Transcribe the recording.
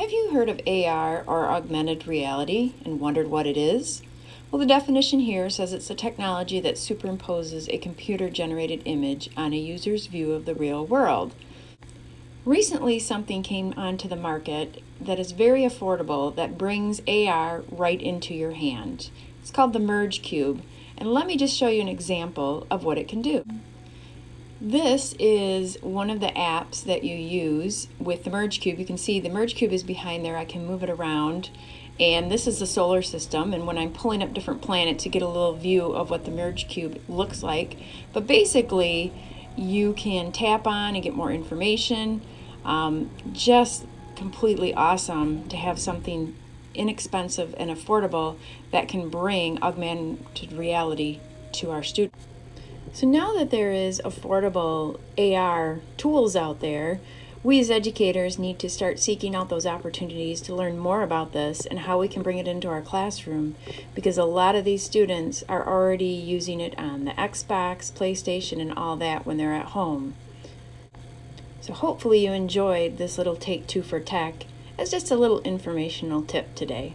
Have you heard of AR or augmented reality and wondered what it is? Well, the definition here says it's a technology that superimposes a computer generated image on a user's view of the real world. Recently, something came onto the market that is very affordable that brings AR right into your hand. It's called the Merge Cube, and let me just show you an example of what it can do. This is one of the apps that you use with the Merge Cube. You can see the Merge Cube is behind there. I can move it around. And this is the solar system. And when I'm pulling up different planets to get a little view of what the Merge Cube looks like. But basically, you can tap on and get more information. Um, just completely awesome to have something inexpensive and affordable that can bring augmented reality to our students. So now that there is affordable AR tools out there, we as educators need to start seeking out those opportunities to learn more about this and how we can bring it into our classroom because a lot of these students are already using it on the Xbox, PlayStation, and all that when they're at home. So hopefully you enjoyed this little Take Two for Tech as just a little informational tip today.